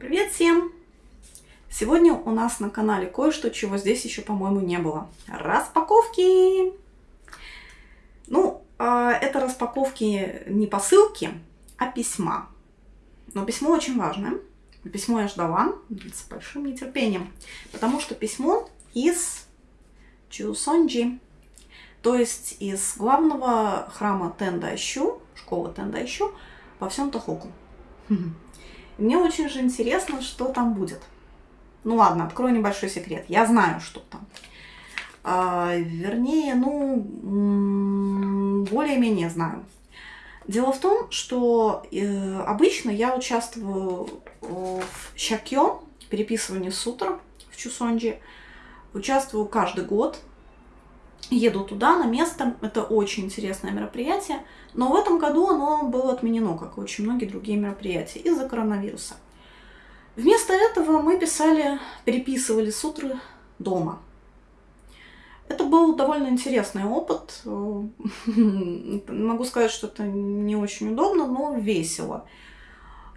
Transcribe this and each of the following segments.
Привет всем! Сегодня у нас на канале кое-что, чего здесь еще, по-моему, не было. Распаковки! Ну, а, это распаковки не посылки, а письма. Но письмо очень важное. Письмо я ждала с большим нетерпением, потому что письмо из Чусонджи, то есть из главного храма Тендайщу, школы Тендайщу во всем Тохоку. Мне очень же интересно, что там будет. Ну ладно, открою небольшой секрет. Я знаю, что там. А, вернее, ну, более-менее знаю. Дело в том, что э, обычно я участвую в щакё, переписывании сутр в Чусонджи. Участвую каждый год. Еду туда, на место. Это очень интересное мероприятие. Но в этом году оно было отменено, как и очень многие другие мероприятия, из-за коронавируса. Вместо этого мы писали, переписывали сутры дома. Это был довольно интересный опыт. Могу сказать, что это не очень удобно, но весело.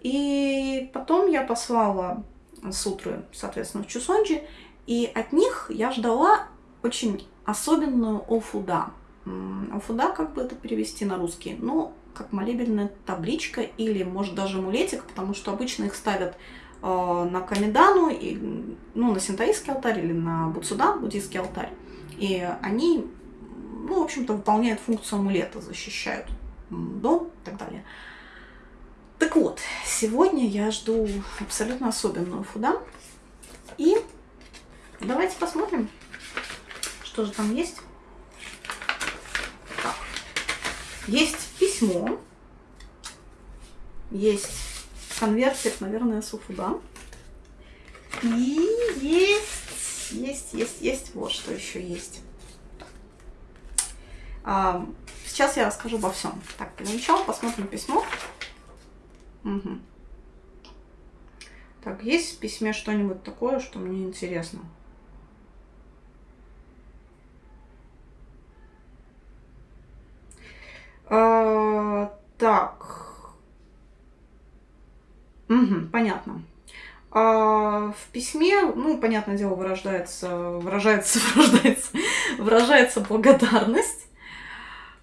И потом я послала сутры, соответственно, в Чусонджи, и от них я ждала очень особенную офуда. Офуда, как бы это перевести на русский? Ну, как молебельная табличка или, может, даже амулетик, потому что обычно их ставят э, на Камедану, и, ну, на синтаистский алтарь или на Буцудан, буддийский алтарь. И они, ну, в общем-то, выполняют функцию амулета, защищают дом и так далее. Так вот, сегодня я жду абсолютно особенную фуда. И давайте посмотрим, что же там есть. Так. Есть письмо. Есть конвертик, наверное, с Уфуда. И есть, есть, есть, есть, вот что еще есть. А, сейчас я расскажу обо всем. Так, для посмотрим письмо. Угу. Так, есть в письме что-нибудь такое, что мне интересно? А, так. Угу, понятно. А в письме, ну, понятное дело, выражается, выражается, выражается, выражается благодарность.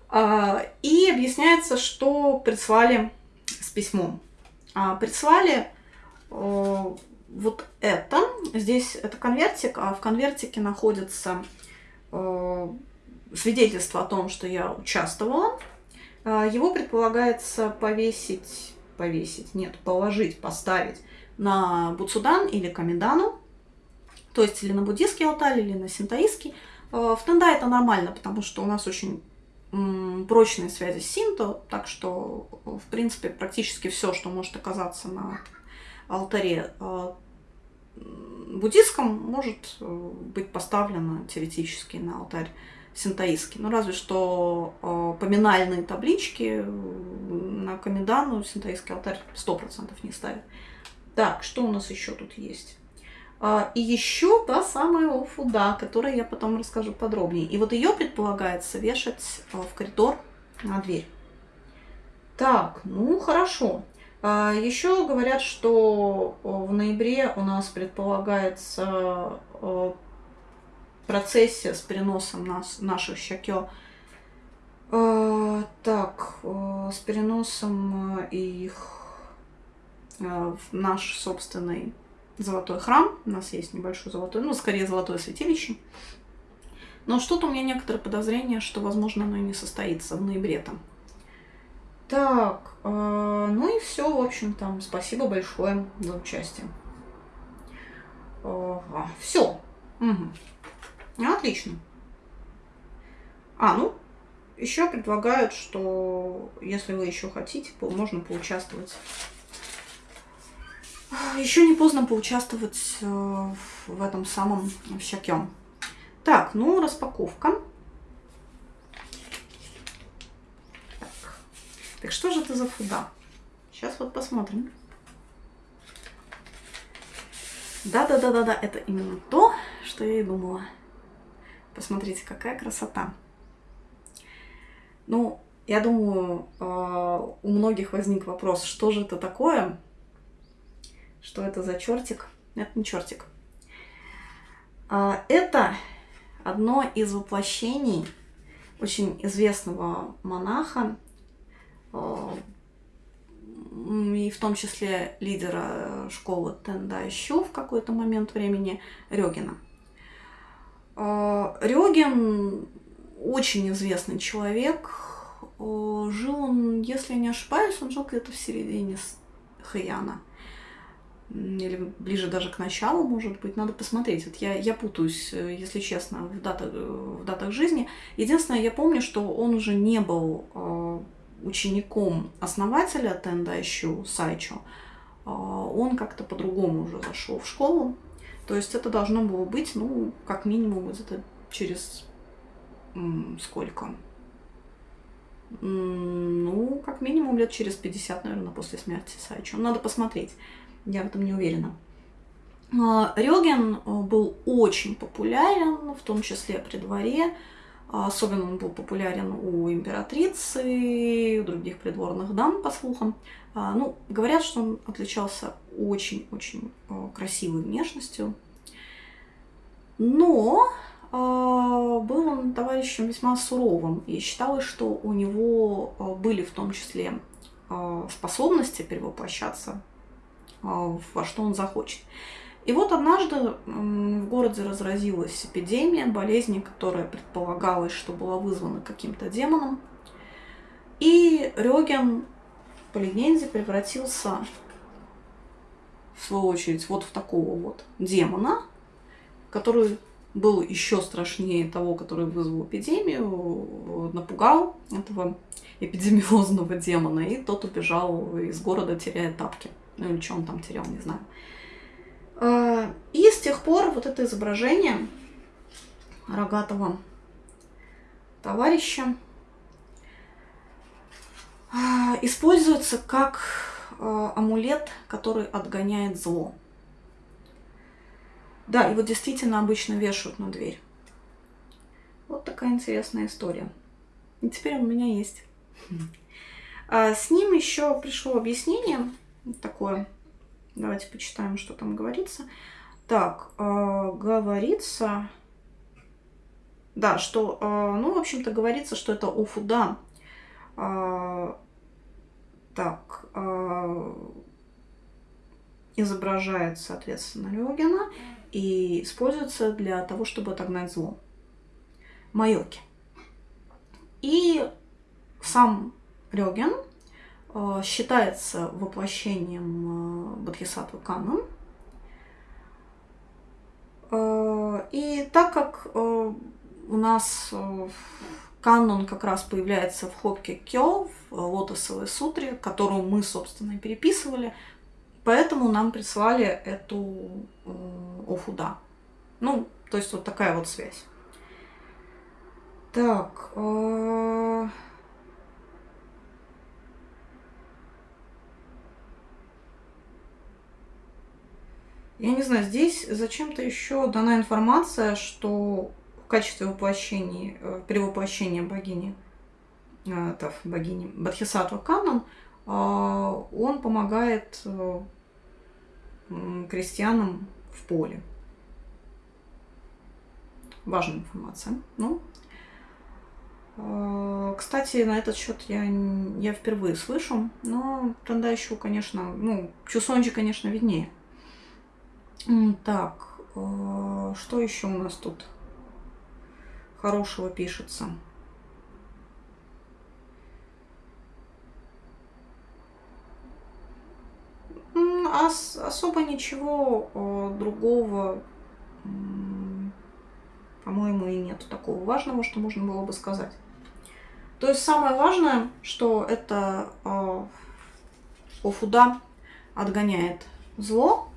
А, и объясняется, что прислали с письмом. А, прислали а, вот это. Здесь это конвертик, а в конвертике находится а, свидетельство о том, что я участвовала его предполагается повесить, повесить, нет, положить, поставить на Буцудан или Камедану, то есть или на буддийский алтарь, или на синтаистский. А, в Тенда это нормально, потому что у нас очень прочные связи с синто, так что, в принципе, практически все, что может оказаться на алтаре а, буддийском, может э, быть поставлено теоретически на алтарь синтаистский. Ну, разве что э, поминальные таблички на Камедану синтаистский алтарь 100% не ставит. Так, что у нас еще тут есть? А, и еще та самая офуда, о которой я потом расскажу подробнее. И вот ее предполагается вешать э, в коридор на дверь. Так, ну хорошо. А, еще говорят, что в ноябре у нас предполагается э, процессе с переносом нас, наших щакё. Э, так, э, с переносом э, их в наш собственный золотой храм. У нас есть небольшой золотой, ну, скорее золотое святилище. Но что-то у меня некоторые подозрения, что, возможно, оно и не состоится в ноябре там. Так, э, ну и все, в общем, там, спасибо большое за участие. Э, все. Угу. Отлично. А, ну, еще предлагают, что если вы еще хотите, можно поучаствовать. Еще не поздно поучаствовать э, в этом самом щакем. Так, ну, распаковка. Так. так что же это за фуда? Сейчас вот посмотрим. Да-да-да-да-да, это именно то, что я и думала. Посмотрите, какая красота. Ну, я думаю, а, у многих возник вопрос, что же это такое? что это за чертик. Это не чертик. А, это одно из воплощений очень известного монаха, а, и в том числе лидера школы Тендайщу в какой-то момент времени Рёгина. А, Рёгин очень известный человек. Жил он, если не ошибаюсь, он жил где-то в середине Хэяна или ближе даже к началу, может быть, надо посмотреть. Вот я, я путаюсь, э, если честно, в датах, э, в датах жизни. Единственное, я помню, что он уже не был э, учеником основателя Тендайщу Сайчо. Э, он как-то по-другому уже зашел в школу. То есть это должно было быть, ну, как минимум, где-то через м, сколько? ну, как минимум лет через 50, наверное, после смерти Сайчо. Надо посмотреть. Я в этом не уверена. А, Рёген э, был очень популярен, в том числе при дворе. А, особенно он был популярен у императрицы у других придворных дам, по слухам. А, ну, говорят, что он отличался очень-очень э, красивой внешностью. Но был он товарищем весьма суровым, и считалось, что у него э, были в том числе способности перевоплощаться а, во что он захочет. И вот однажды в городе разразилась эпидемия болезни, которая предполагалось, что была вызвана каким-то демоном. И Рёген по легенде превратился, в свою очередь, вот в такого вот демона, который был еще страшнее того, который вызвал эпидемию, напугал этого эпидемиозного демона, и тот убежал из города, теряя тапки. Ну или что он там терял, не знаю. А, и с тех пор вот это изображение рогатого товарища а, используется как а, амулет, который отгоняет зло. Да, его действительно обычно вешают на дверь. Вот такая интересная история. И теперь у меня есть. С ним еще пришло объяснение такое. Давайте почитаем, что там говорится. Так, э, говорится... Да, что, э, ну, в общем-то, говорится, что это Офуда. Э, так, э, изображает, соответственно, Рёгена и используется для того, чтобы отогнать зло. Майоки. И сам Рёген Э, считается воплощением э, Бодхисаттвы Канон. Э, и так как у нас канон как раз появляется в Хопке Кё, в Лотосовой сутре, которую мы, собственно, и переписывали, поэтому нам прислали эту Офуда. Ну, то есть вот такая вот связь. Так, Я не знаю, здесь зачем-то еще дана информация, что в качестве воплощения, э, перевоплощения богини, э, это богини Бадхисатва Канан, э, он помогает крестьянам в поле. Важная информация. Ну, кстати, на этот счет я, я впервые слышу, но тогда еще, конечно, ну, Чусонджи, конечно, виднее. Так, э, что еще у нас тут хорошего пишется? Ос особо ничего э, другого, по-моему, и нет такого важного, что можно было бы сказать. То есть самое важное, что это э, Офуда отгоняет зло,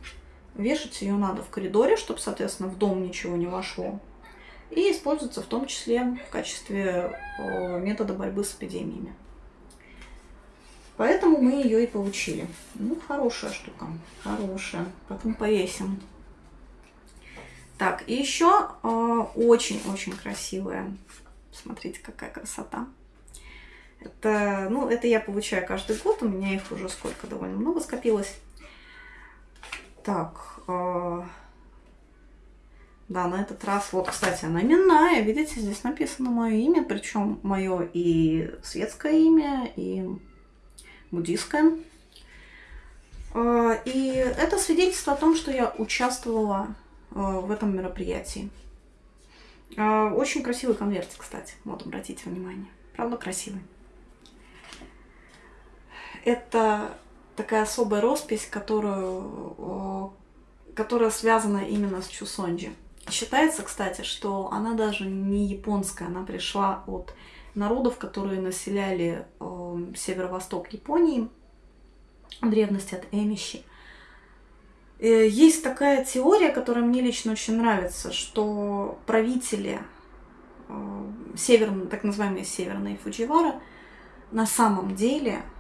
Вешать ее надо в коридоре, чтобы, соответственно, в дом ничего не вошло. И используется в том числе в качестве метода борьбы с эпидемиями. Поэтому мы ее и получили. Ну, хорошая штука. Хорошая. Потом повесим. Так, и еще очень-очень красивая. Смотрите, какая красота. Это, ну, это я получаю каждый год. У меня их уже сколько довольно много скопилось. Так, э, да, на этот раз, вот, кстати, она именная, видите, здесь написано мое имя, причем мое и светское имя, и буддийское. Э, и это свидетельство о том, что я участвовала э, в этом мероприятии. Очень красивый конверт, кстати, вот обратите внимание. Правда красивый. Это такая особая роспись, которую, которая связана именно с Чусонджи. Считается, кстати, что она даже не японская, она пришла от народов, которые населяли э, северо-восток Японии, в древности от Эмищи. Э, есть такая теория, которая мне лично очень нравится, что правители э, северные, так называемые северные Фудживара, на самом деле э,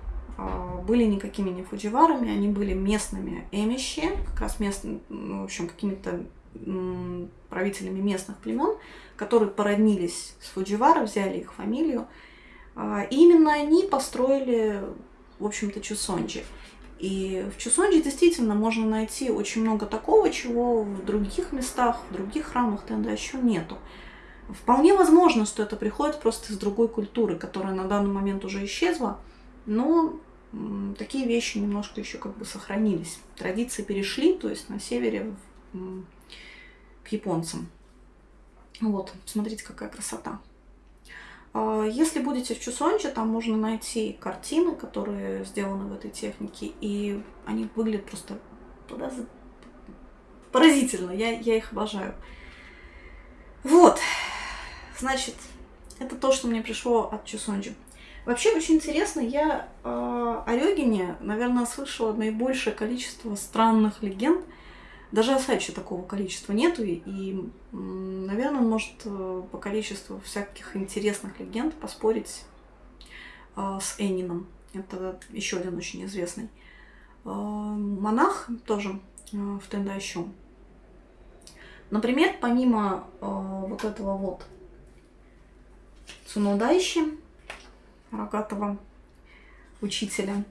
были никакими не фудживарами, они были местными эмищи, как раз местными, ну, в общем, какими-то правителями местных племен, которые породнились с Фудживара, взяли их фамилию. А, и именно они построили, в общем-то, Чусонджи. И в Чусонджи действительно можно найти очень много такого, чего в других местах, в других храмах тогда еще нету. Вполне возможно, что это приходит просто из другой культуры, которая на данный момент уже исчезла, но такие вещи немножко еще как бы сохранились. Традиции перешли, то есть на севере к японцам. Вот, смотрите, какая красота. А, если будете в Чусонче, там можно найти картины, которые сделаны в этой технике, и они выглядят просто поразительно. Я, я их обожаю. Вот, значит, это то, что мне пришло от Чусонджи. Вообще очень интересно, я э, о Рёгине, наверное, слышала наибольшее количество странных легенд – даже Асачи такого количества нету, и, наверное, может э, по количеству всяких интересных легенд поспорить э, с Энином. Это еще один очень известный э, монах, тоже в Тендайщу. Например, помимо вот этого вот Цунодайщи, рогатого учителя,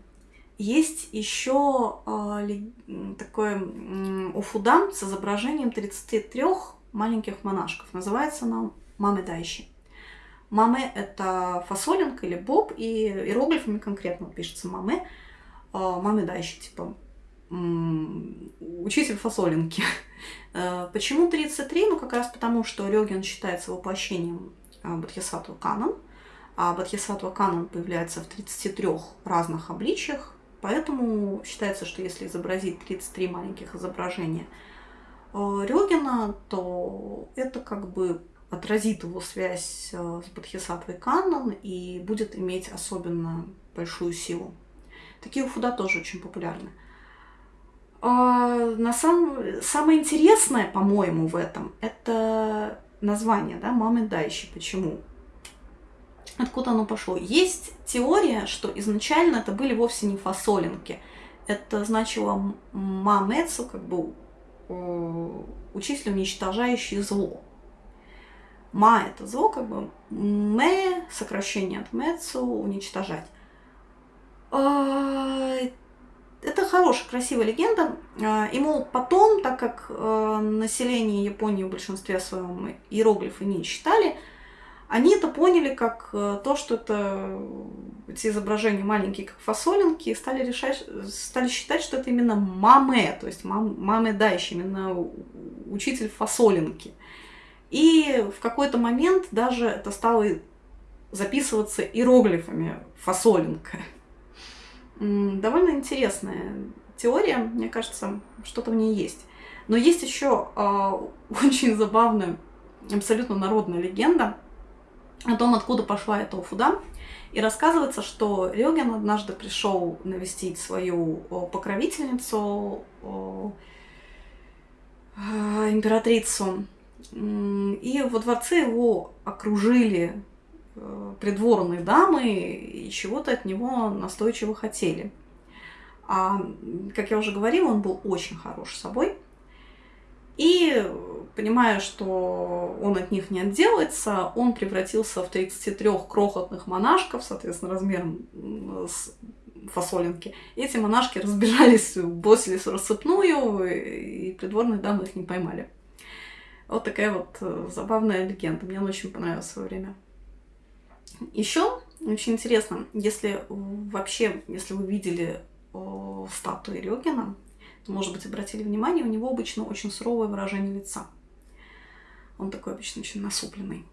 есть еще э, такой уфудам с изображением 33 маленьких монашков. Называется она Мамедайщи. Маме – это фасолинка или боб, и иероглифами конкретно пишется маме. Э, Мамедайщи, типа учитель фасолинки. Э, почему 33? Ну, как раз потому, что Рёген считается воплощением э, Бодхисаттва Канан, а Бодхисаттва Канан появляется в 33 разных обличиях, Поэтому считается, что если изобразить 33 маленьких изображения э, Рёгина, то это как бы отразит его связь э, с Бодхисаттвой Каннон и будет иметь особенно большую силу. Такие уфуда тоже очень популярны. А на самом... Самое интересное, по-моему, в этом, это название, да, «Мамы Дайщи». Почему? Откуда оно пошло? Есть теория, что изначально это были вовсе не фасолинки. Это значило мамецу, как бы учитель, уничтожающий зло. Ма – это зло, как бы ме – сокращение от мецу, уничтожать. А, это хорошая, красивая легенда. А, и, потом, так как э, население Японии в большинстве своем иероглифы не читали, они это поняли как э, то, что это эти изображения маленькие, как фасолинки, и стали, решать, стали считать, что это именно маме, то есть мам, маме дайщи, именно учитель фасолинки. И в какой-то момент даже это стало записываться иероглифами фасолинка. Довольно интересная теория, мне кажется, что-то в ней есть. Но есть еще э, очень забавная, абсолютно народная легенда – о том, откуда пошла эта уфуда. И рассказывается, что Рёген однажды пришел навестить свою покровительницу, а, императрицу, и во дворце его окружили э, придворные дамы и чего-то от него настойчиво хотели. А, как я уже говорила, он был очень хорош собой. И понимая, что он от них не отделается, он превратился в 33 крохотных монашков, соответственно, размером с фасолинки. Эти монашки разбежались, бросились в рассыпную, и придворные дамы их не поймали. Вот такая вот э, забавная легенда. Мне она очень понравилась в свое время. Еще очень интересно, если вообще, если вы видели статуи Рёгина, то, может быть, обратили внимание, у него обычно очень суровое выражение лица. Он такой обычно очень насупленный.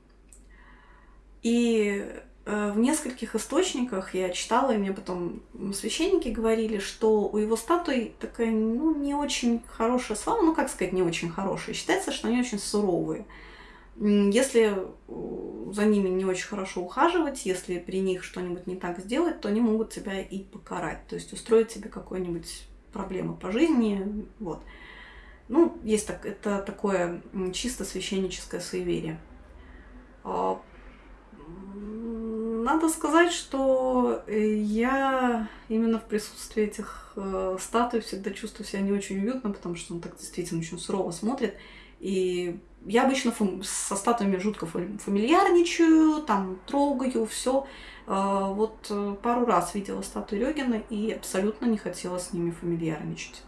И э, в нескольких источниках я читала, и мне потом священники говорили, что у его статуи такая, ну, не очень хорошая слава, ну, как сказать, не очень хорошая. Считается, что они очень суровые. Если э, за ними не очень хорошо ухаживать, если при них что-нибудь не так сделать, то они могут тебя и покарать, то есть устроить тебе какую-нибудь проблему по жизни, вот. Ну, есть так, это такое чисто священническое суеверие. А, надо сказать, что э, я именно в присутствии этих э, статуй всегда чувствую себя не очень уютно, потому что он так действительно очень сурово смотрит. И я обычно со статуями жутко фамильярничаю, там трогаю, все. А, вот э, пару раз видела статую Рёгина и абсолютно не хотела с ними фамильярничать.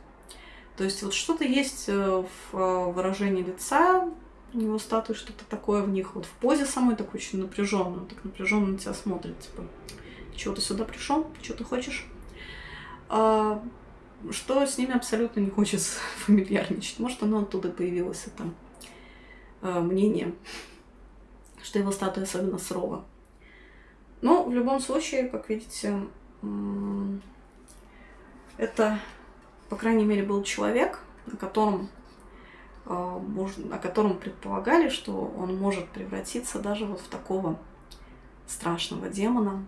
То есть вот что-то есть э, в э, выражении лица у него статуи, что-то такое в них, вот в позе самой такой очень напряженной, так напряженно на тебя смотрит, типа, чего ты сюда пришел, что ты хочешь? А, что с ними абсолютно не хочется фамильярничать. Может, оно оттуда появилось, это э, мнение, что его статуя особенно сурова. Но в любом случае, как видите, это, по крайней мере, был человек, на котором, э, можно, о котором предполагали, что он может превратиться даже вот в такого страшного демона.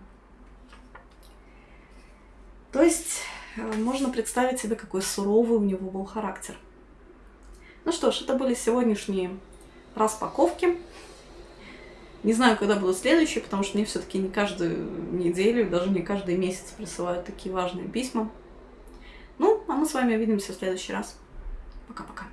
То есть Э, можно представить себе, какой суровый у него был характер. Ну что ж, это были сегодняшние распаковки. Не знаю, когда будут следующие, потому что мне все-таки не каждую неделю, даже не каждый месяц присылают такие важные письма. Мы с вами увидимся в следующий раз. Пока-пока.